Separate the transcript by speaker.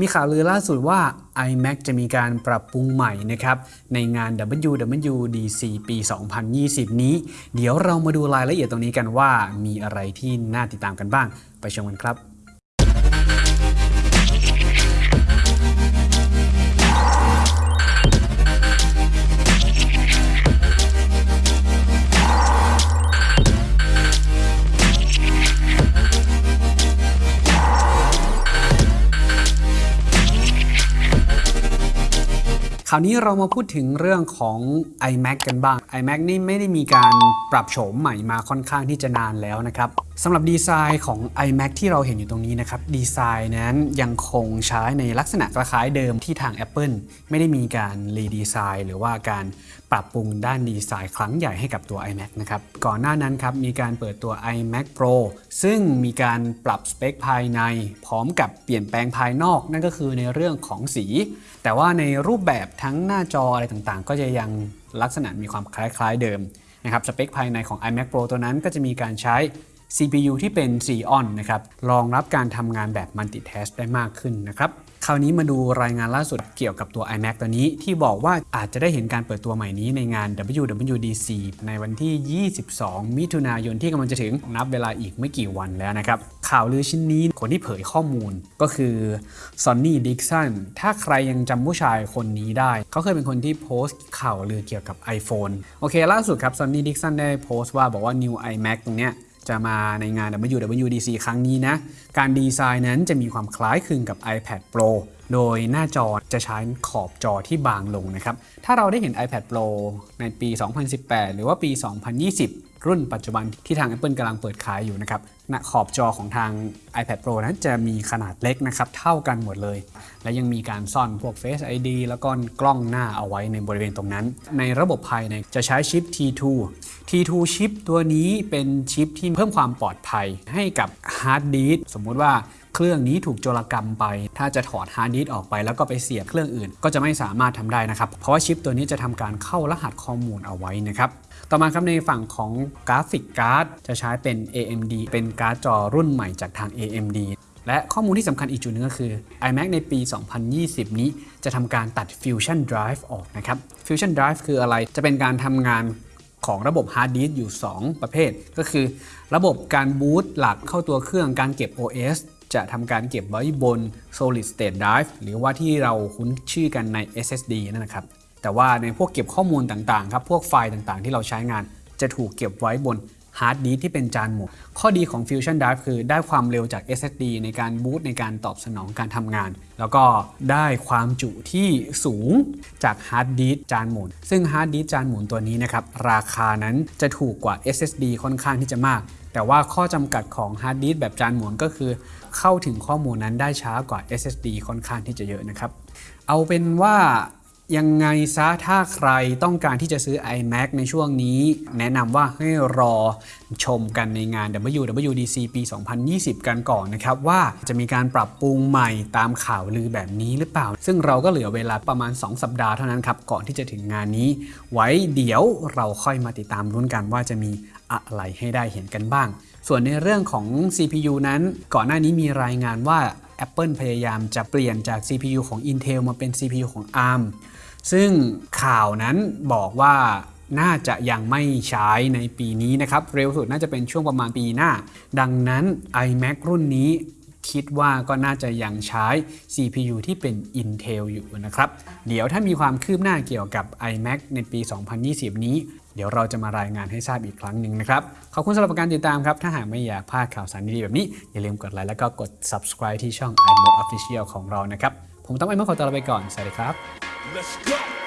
Speaker 1: มีข่าวลือล่าสุดว่า iMac จะมีการปรับปรุงใหม่นะครับในงาน WWDC ปี 2020 นี้ เดี๋ยวเรามาดูรายละเอียดตรงนี้กันว่ามีอะไรที่น่าติดตามกันบ้าง ไปชมกันครับ คราวนี้เรามาพูดถึงเรื่องของ iMac กันบ้าง iMac นี่ไม่ได้มีการปรับโฉมใหม่มาค่อนข้างที่จะนานแล้วนะครับสำหรับดีไซน์ของ iMac ที่เราเห็นอยู่ตรงนี้นะครับดีไซน์นั้นยังคงใช้ในลักษณะคล้ายเดิมที่ทาง Apple ไม่ได้มีการรีดีไซน์หรือว่าการ ปรับปรุงด้านดีไซน์ครั้งใหญ่ให้กับตัว iMac นะครับ ก่อนหน้านั้นครับมีการเปิดตัว iMac Pro ซึ่งมีการปรับสเปคภายใน พร้อมกับเปลี่ยนแปลงภายนอกนั่นก็คือในเรื่องของสี แต่ว่าในรูปแบบทั้งหน้าจออะไรต่างๆ ก็จะยังลักษณะมีความคล้ายๆเดิมนะครับสเปคภายในของ iMac Pro ตัวนั้นก็จะมีการใช้ CPU ที่เป็น Xeon นะครับรองรับการทำงานแบบ Multitask ได้มากขึ้นนะครับ คราวนี้มาดูรายงานล่าสุดเกี่ยวกับตัว iMac ตัวนี้ที่บอกว่าอาจจะได้เห็นการเปิดตัวใหม่นี้ในงาน WWDC ในวันที่ 22 มิถุนายนที่กำลังจะถึงนับเวลาอีกไม่กี่วันแล้วนะครับ ข่าวลือชิ้นนี้คนที่เผยข้อมูลก็คือ Sonny Dixon ถ้าใครยังจำผู้ชายคนนี้ได้ เขาเคยเป็นคนที่โพสต์ข่าวลือเกี่ยวกับ iPhone โอเคล่าสุดครับ Sonny Dixon ได้โพสต์ว่าบอกว่า New iMac ตรงเนี้ย จะมาในงาน WWDC ครั้งนี้นะ การดีไซน์นั้นจะมีความคล้ายคลึงกับ iPad Pro โดยหน้าจอจะใช้ขอบจอที่บางลงนะครับ ถ้าเราได้เห็น iPad Pro ในปี 2018 หรือว่าปี 2020 รุ่นปัจจุบันที่ทาง Apple กำลังเปิดขายอยู่นะครับณขอบจอของทาง iPad Pro นั้นจะมีขนาดเล็กนะครับ เท่ากันหมดเลย และยังมีการซ่อนพวก Face ID แล้วก็กล้องหน้าเอาไว้ในบริเวณตรงนั้น ในระบบภายในจะใช้ชิป T2 T2 ชิปตัวนี้เป็นชิปที่เพิ่มความปลอดภัยให้กับฮาร์ดดิสก์สมมุติว่าเครื่องนี้ถูกโจรกรรมไป ถ้าจะถอดฮาร์ดดิสก์ออกไปแล้วก็ไปเสียบเครื่องอื่น ก็จะไม่สามารถทำได้นะครับ เพราะว่าชิปตัวนี้จะทำการเข้ารหัสข้อมูลเอาไว้นะครับต่อมาครับในฝั่งของ graphic card จะใช้เป็น AMD เป็นการ์ดจอรุ่นใหม่จากทาง AMD และข้อมูลที่สำคัญอีกจุดหนึ่งก็คือ iMac ในปี 2020 นี้จะทำการตัด Fusion Drive ออกนะครับ Fusion Drive คืออะไร จะเป็นการทำงานของระบบฮาร์ดดิสก์อยู่ 2 ประเภท ก็คือ ระบบการบูตหลักเข้าตัวเครื่องการเก็บ OS จะทำการเก็บไว้บน Solid State Drive หรือว่าที่เราคุ้นชื่อกันใน SSD นั่นนะครับ แต่ว่าในพวกเก็บข้อมูลต่างๆครับ พวกไฟล์ต่างๆ ที่เราใช้งานจะถูกเก็บไว้บน ฮาร์ดดิสก์ที่เป็นจานหมุนข้อดีของ Fusion Drive คือได้ความเร็วจาก SSD ในการบูตในการตอบสนองการทำงาน แล้วก็ได้ความจุที่สูงจากฮาร์ดดิสก์จานหมุน ซึ่งฮาร์ดดิสก์จานหมุนตัวนี้นะครับ ราคานั้นจะถูกกว่า SSD ค่อนข้างที่จะมาก แต่ว่าข้อจำกัดของฮาร์ดดิสก์แบบจานหมุนก็คือ เข้าถึงข้อมูลนั้นได้ช้ากว่า SSD ค่อนข้างที่จะเยอะนะครับ เอาเป็นว่า ยังไงซะถ้าใครต้องการที่จะซื้อ iMac ในช่วงนี้ แนะนำว่าให้รอชมกันในงาน WWDC ปี 2020 กันก่อนนะครับ ว่าจะมีการปรับปรุงใหม่ตามข่าวลือแบบนี้หรือเปล่า ซึ่งเราก็เหลือเวลาประมาณ 2 สัปดาห์เท่านั้นครับ ก่อนที่จะถึงงานนี้ ไว้เดี๋ยวเราค่อยมาติดตามรุ้นกันว่าจะมีอะไรให้ได้เห็นกันบ้าง ส่วนในเรื่องของ CPU นั้นก่อนหน้านี้มีรายงานว่า Apple พยายามจะเปลี่ยนจาก CPU ของ Intel มาเป็น CPU ของ ARM ซึ่งข่าวนั้นบอกว่าน่าจะยังไม่ใช้ในปีนี้นะครับ เร็วสุดน่าจะเป็นช่วงประมาณปีหน้า ดังนั้น iMac รุ่นนี้ คิดว่าก็น่าจะยังใช้ CPU ที่เป็น Intel อยู่นะครับ เดี๋ยวถ้ามีความคืบหน้าเกี่ยวกับ iMac ในปี 2020 นี้ เดี๋ยวเราจะมารายงานให้ทราบอีกครั้งหนึ่งนะครับ ขอบคุณสำหรับการติดตามครับ ถ้าหากไม่อยากพลาดข่าวสารดีๆแบบนี้ อย่าลืมกดไลค์แล้วก็กด subscribe ที่ช่อง iMode Official ของเรานะครับ ผมต้องไอ้เมื่อขอตัวลาไปก่อน สวัสดีครับ
Speaker 2: Let's go.